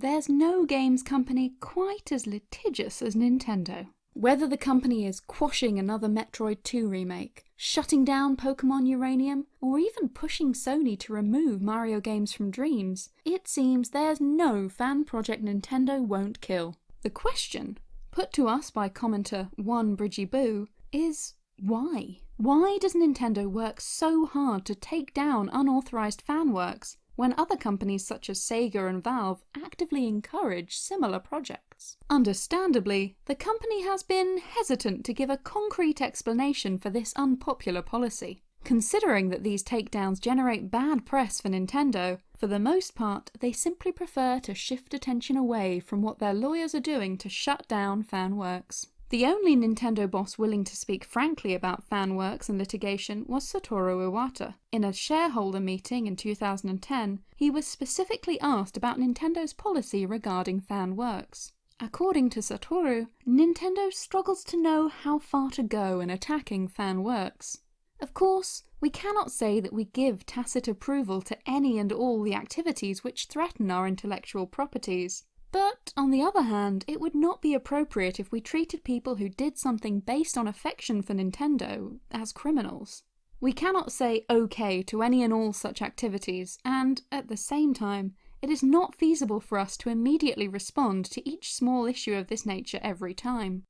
there's no games company quite as litigious as Nintendo. Whether the company is quashing another Metroid 2 remake, shutting down Pokemon Uranium, or even pushing Sony to remove Mario games from Dreams, it seems there's no fan project Nintendo won't kill. The question, put to us by commenter One Bridgie Boo, is why? Why does Nintendo work so hard to take down unauthorized fan works when other companies such as Sega and Valve actively encourage similar projects. Understandably, the company has been hesitant to give a concrete explanation for this unpopular policy. Considering that these takedowns generate bad press for Nintendo, for the most part they simply prefer to shift attention away from what their lawyers are doing to shut down fan works. The only Nintendo boss willing to speak frankly about fan works and litigation was Satoru Iwata. In a shareholder meeting in 2010, he was specifically asked about Nintendo's policy regarding fan works. According to Satoru, Nintendo struggles to know how far to go in attacking fan works. Of course, we cannot say that we give tacit approval to any and all the activities which threaten our intellectual properties. But on the other hand, it would not be appropriate if we treated people who did something based on affection for Nintendo as criminals. We cannot say OK to any and all such activities, and at the same time, it is not feasible for us to immediately respond to each small issue of this nature every time.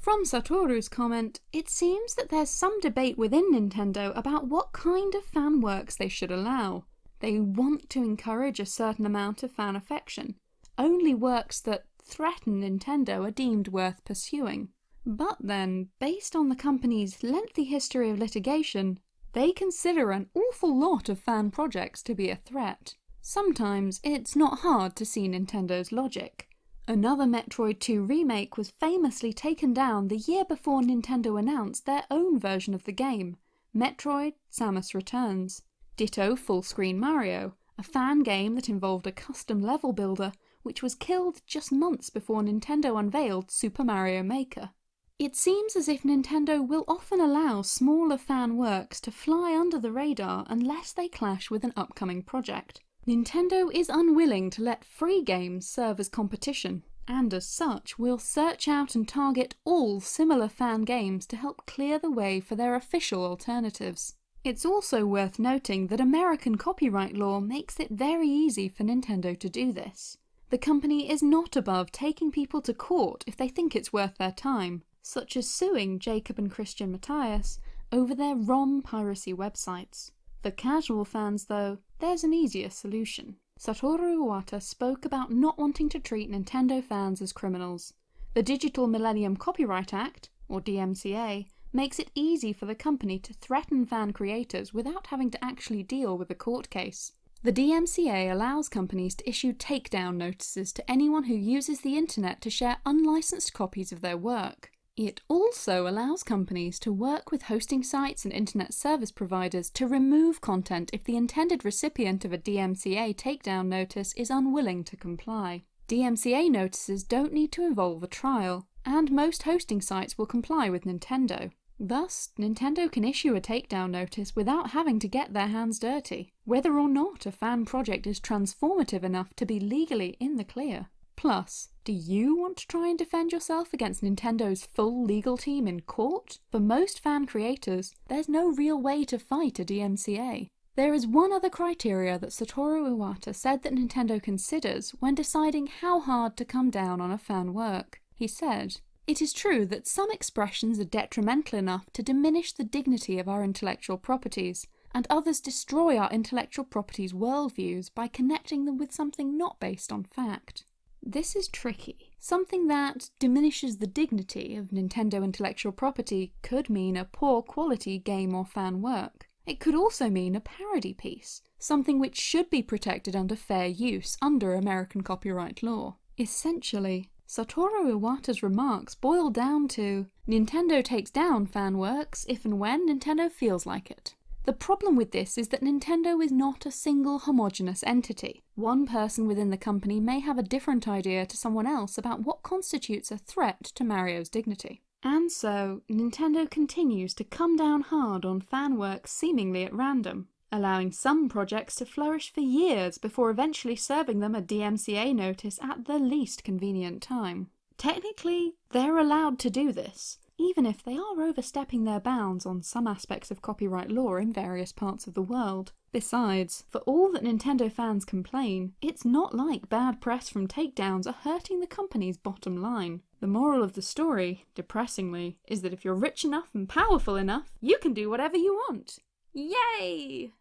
From Satoru's comment, it seems that there's some debate within Nintendo about what kind of fan works they should allow. They want to encourage a certain amount of fan affection, only works that threaten Nintendo are deemed worth pursuing. But then, based on the company's lengthy history of litigation, they consider an awful lot of fan projects to be a threat. Sometimes it's not hard to see Nintendo's logic. Another Metroid 2 remake was famously taken down the year before Nintendo announced their own version of the game, Metroid Samus Returns. Ditto Full Screen Mario, a fan game that involved a custom level builder which was killed just months before Nintendo unveiled Super Mario Maker. It seems as if Nintendo will often allow smaller fan works to fly under the radar unless they clash with an upcoming project. Nintendo is unwilling to let free games serve as competition, and as such will search out and target all similar fan games to help clear the way for their official alternatives. It's also worth noting that American copyright law makes it very easy for Nintendo to do this. The company is not above taking people to court if they think it's worth their time, such as suing Jacob and Christian Matthias over their ROM piracy websites. For casual fans though, there's an easier solution. Satoru Iwata spoke about not wanting to treat Nintendo fans as criminals. The Digital Millennium Copyright Act, or DMCA, makes it easy for the company to threaten fan creators without having to actually deal with a court case. The DMCA allows companies to issue takedown notices to anyone who uses the internet to share unlicensed copies of their work. It also allows companies to work with hosting sites and internet service providers to remove content if the intended recipient of a DMCA takedown notice is unwilling to comply. DMCA notices don't need to involve a trial, and most hosting sites will comply with Nintendo. Thus, Nintendo can issue a takedown notice without having to get their hands dirty, whether or not a fan project is transformative enough to be legally in the clear. Plus, do you want to try and defend yourself against Nintendo's full legal team in court? For most fan creators, there's no real way to fight a DMCA. There is one other criteria that Satoru Iwata said that Nintendo considers when deciding how hard to come down on a fan work. He said, it is true that some expressions are detrimental enough to diminish the dignity of our intellectual properties, and others destroy our intellectual properties worldviews by connecting them with something not based on fact. This is tricky. Something that diminishes the dignity of Nintendo intellectual property could mean a poor quality game or fan work. It could also mean a parody piece, something which should be protected under fair use under American copyright law. Essentially, Satoru Iwata's remarks boil down to Nintendo takes down fan works if and when Nintendo feels like it. The problem with this is that Nintendo is not a single homogenous entity. One person within the company may have a different idea to someone else about what constitutes a threat to Mario's dignity. And so, Nintendo continues to come down hard on fan works seemingly at random. Allowing some projects to flourish for years before eventually serving them a DMCA notice at the least convenient time. Technically, they're allowed to do this, even if they are overstepping their bounds on some aspects of copyright law in various parts of the world. Besides, for all that Nintendo fans complain, it's not like bad press from takedowns are hurting the company's bottom line. The moral of the story, depressingly, is that if you're rich enough and powerful enough, you can do whatever you want. Yay!